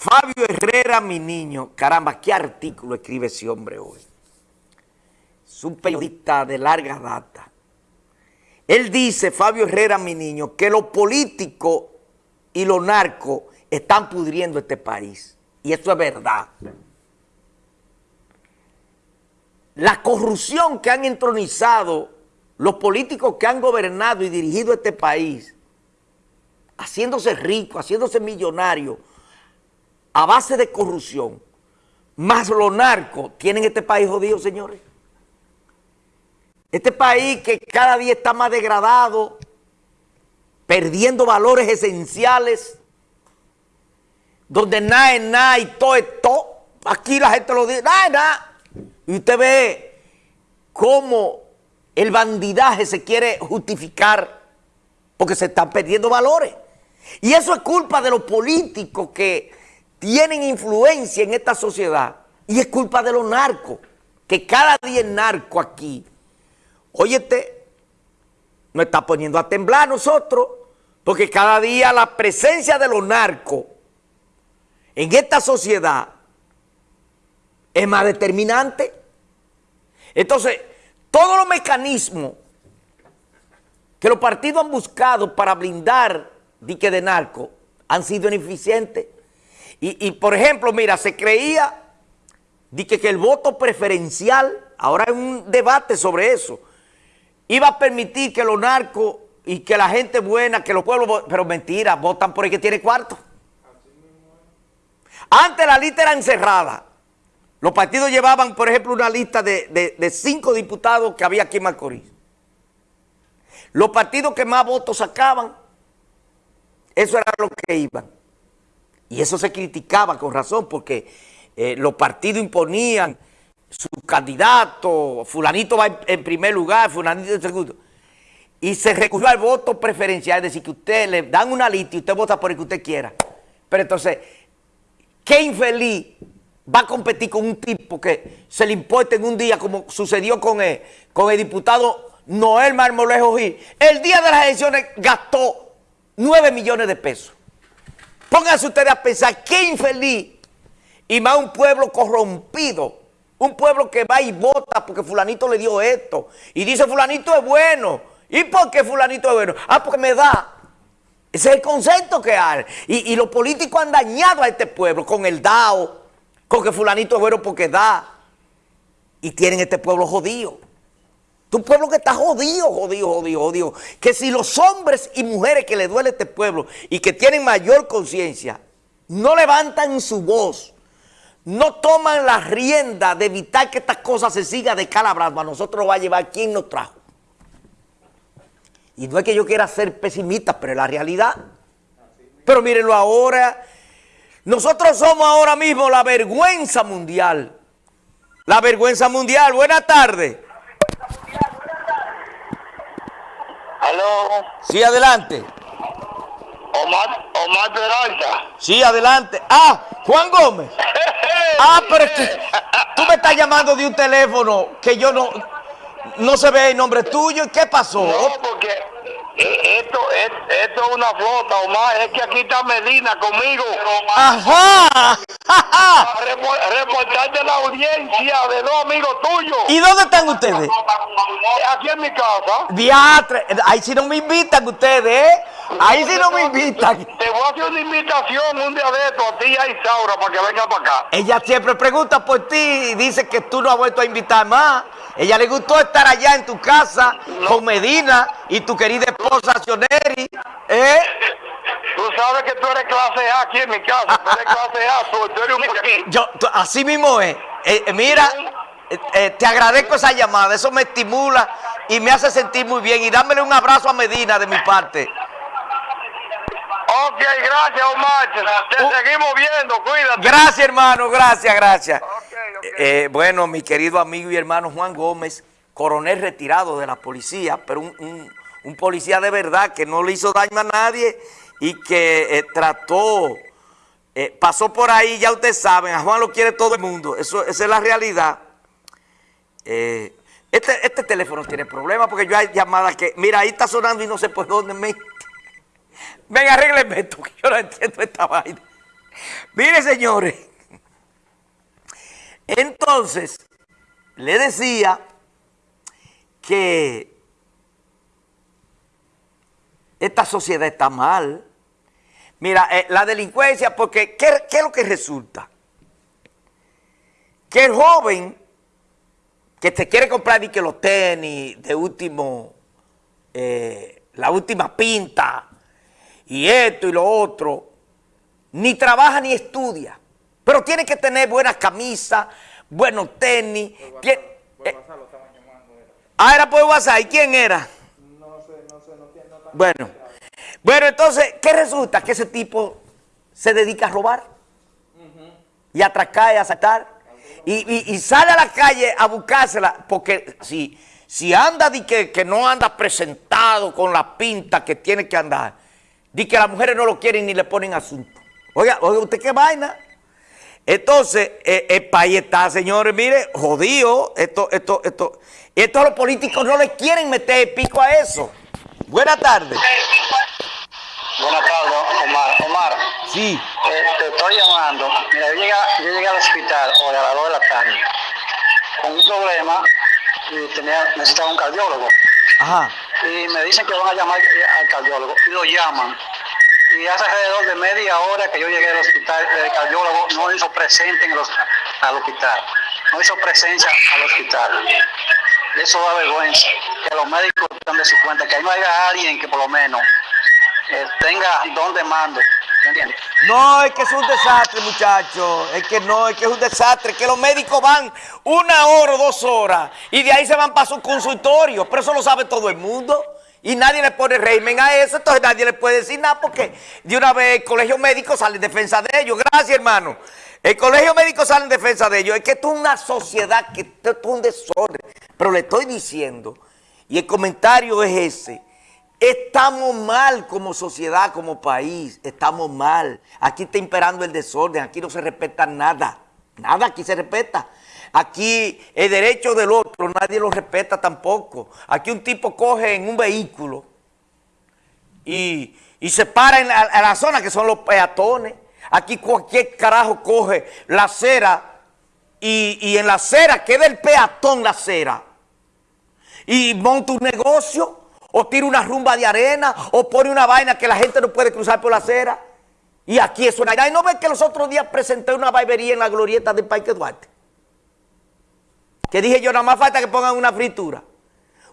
Fabio Herrera, mi niño, caramba, qué artículo escribe ese hombre hoy. Es un periodista de larga data. Él dice, Fabio Herrera, mi niño, que los políticos y los narcos están pudriendo este país. Y eso es verdad. La corrupción que han entronizado los políticos que han gobernado y dirigido este país, haciéndose ricos, haciéndose millonarios, a base de corrupción, más los narcos, tienen este país jodido, señores. Este país que cada día está más degradado, perdiendo valores esenciales, donde nada es nada y todo es todo. Aquí la gente lo dice, nada es nada. Y usted ve cómo el bandidaje se quiere justificar porque se están perdiendo valores. Y eso es culpa de los políticos que tienen influencia en esta sociedad. Y es culpa de los narcos, que cada día el narco aquí Óyete, nos está poniendo a temblar nosotros, porque cada día la presencia de los narcos en esta sociedad es más determinante. Entonces, todos los mecanismos que los partidos han buscado para blindar dique de narco han sido ineficientes. Y, por ejemplo, mira, se creía que el voto preferencial, ahora hay un debate sobre eso, iba a permitir que los narcos y que la gente buena, que los pueblos, pero mentira, votan por el que tiene cuarto. Antes la lista era encerrada. Los partidos llevaban, por ejemplo, una lista de, cinco diputados que había aquí en Macorís. Los partidos que más votos sacaban, eso era lo que iban. Y eso se criticaba con razón porque eh, los partidos imponían su candidato, fulanito va en primer lugar, fulanito en segundo. Y se recurrió al voto preferencial, es decir, que usted le dan una lista y usted vota por el que usted quiera. Pero entonces, ¿qué infeliz va a competir con un tipo que se le importa en un día, como sucedió con el, con el diputado Noel Marmolejo Gil? El día de las elecciones gastó 9 millones de pesos. Pónganse ustedes a pensar, qué infeliz, y más un pueblo corrompido, un pueblo que va y vota porque fulanito le dio esto. Y dice fulanito es bueno. ¿Y por qué fulanito es bueno? Ah, porque me da. Ese es el concepto que hay. Y, los políticos han dañado a este pueblo con el DAO, con que fulanito es bueno porque da. Y tienen este pueblo jodido. Un pueblo que está jodido, jodido, jodido, jodido. Que si los hombres y mujeres que le duele a este pueblo y que tienen mayor conciencia, no levantan su voz no toman la rienda de evitar que estas cosas se sigan descalabrando, a nosotros va a llevar quien nos trajo. Y no es que yo quiera ser pesimista, pero es la realidad. Pero mírenlo ahora, nosotros somos ahora mismo la vergüenza mundial. La vergüenza mundial. Buenas tardes. Sí, adelante. Omar, Omar Peralta. Sí, adelante. Ah, Juan Gómez. Ah, pero es que tú me estás llamando de un teléfono que yo no, no se ve el nombre tuyo. ¿Qué pasó? No, porque esto, esto es una flota, Omar. Es que aquí está Medina conmigo. Ajá. reportar la audiencia de dos amigos tuyos. ¿Y dónde están ustedes? Aquí en mi casa. Diatre. Ahí sí no me invitan ustedes, ¿eh? Ahí sí no me invitan. Te voy a hacer una invitación un día de esto a ti y a Isaura para que venga para acá. Ella siempre pregunta por ti y dice que tú no has vuelto a invitar más. Ella le gustó estar allá en tu casa con Medina y tu querida esposa Sioneri. ¿eh? Tú sabes que tú eres clase A aquí en mi casa. Tú eres clase A, tú eres un Yo, así mismo es. Eh, eh, mira, eh, te agradezco esa llamada. Eso me estimula y me hace sentir muy bien. Y dámele un abrazo a Medina de mi parte. Ok, gracias Omar. Te uh. seguimos viendo, cuídate. Gracias hermano, gracias, gracias. Eh, bueno, mi querido amigo y hermano Juan Gómez, coronel retirado de la policía, pero un, policía de verdad que no le hizo daño a nadie y que eh, trató, eh, pasó por ahí, ya ustedes saben, a Juan lo quiere todo el mundo, Eso, esa es la realidad. este, este teléfono tiene problemas porque yo hay llamadas que, mira, ahí está sonando y no sé por dónde me... Venga, arrégleme esto, que yo no entiendo esta vaina. Mire, señores. Entonces, le decía que esta sociedad está mal. Mira, eh, la delincuencia, porque ¿qué, es lo que resulta? Que el joven que te quiere comprar y que los tenis de último, eh, la última pinta, y esto y lo otro, ni trabaja ni estudia, pero tiene que tener buenas camisas, buenos tenis. Eh, ah, era por WhatsApp, ¿y quién era? No sé, no sé, no, no Bueno, bueno, entonces, ¿qué resulta? Que ese tipo se dedica a robar y a atracar y a asaltar. Y, sale a la calle a buscársela, porque si, si anda de que, que no anda presentado con la pinta que tiene que andar, Dice que las mujeres no lo quieren ni le ponen asunto. Oiga, oiga, ¿usted qué vaina? Entonces, eh, el país está, señores, mire, jodido. Esto, esto, esto. Esto los políticos no le quieren meter pico a eso. Buenas tardes. Buenas tardes, Omar. Omar. Sí. Eh, te estoy llamando. Mira, yo llegué, yo llegué al hospital hoy a las 2 de la tarde con un problema y tenía, necesitaba un cardiólogo. Ajá y me dicen que van a llamar al cardiólogo y lo llaman. Y hace alrededor de media hora que yo llegué al hospital, el cardiólogo no hizo presente en al hospital, no hizo presencia al hospital. Eso da vergüenza, que los médicos están de su cuenta, que ahí no haya alguien que por lo menos eh, tenga donde mando. No, es que es un desastre, muchachos. Es que no, es que es un desastre. Que los médicos van una hora o dos horas y de ahí se van para su consultorio. Pero eso lo sabe todo el mundo. Y nadie le pone régimen a eso, entonces nadie le puede decir nada porque de una vez el colegio médico sale en defensa de ellos. Gracias, hermano. El colegio médico sale en defensa de ellos. Es que esto es una sociedad, que esto es un desorden. Pero le estoy diciendo, y el comentario es ese, Estamos mal como sociedad, como país, estamos mal. Aquí está imperando el desorden, aquí no se respeta nada, nada aquí se respeta. Aquí el derecho del otro nadie lo respeta tampoco. Aquí un tipo coge en un vehículo y, se para en la, zona que son los peatones. Aquí cualquier carajo coge la acera y, y en la acera queda el peatón la acera y monta un negocio o tira una rumba de arena, o pone una vaina que la gente no puede cruzar por la acera. Y aquí es una... Y no ven que los otros días presenté una barbería en la glorieta del Parque Duarte. Que dije yo, nada más falta que pongan una fritura.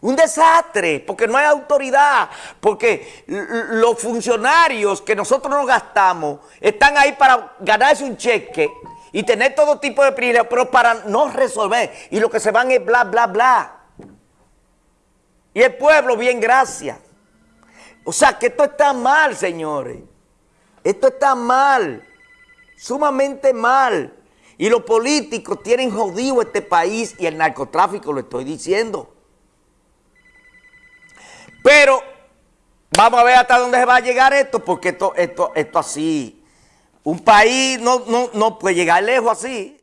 Un desastre, porque no hay autoridad, porque los funcionarios que nosotros nos gastamos están ahí para ganarse un cheque y tener todo tipo de privilegios, pero para no resolver. Y lo que se van es bla, bla, bla. Y el pueblo, bien, gracias. O sea, que esto está mal, señores. Esto está mal. Sumamente mal. Y los políticos tienen jodido este país y el narcotráfico, lo estoy diciendo. Pero vamos a ver hasta dónde se va a llegar esto, porque esto, esto, así, un país no puede llegar lejos así.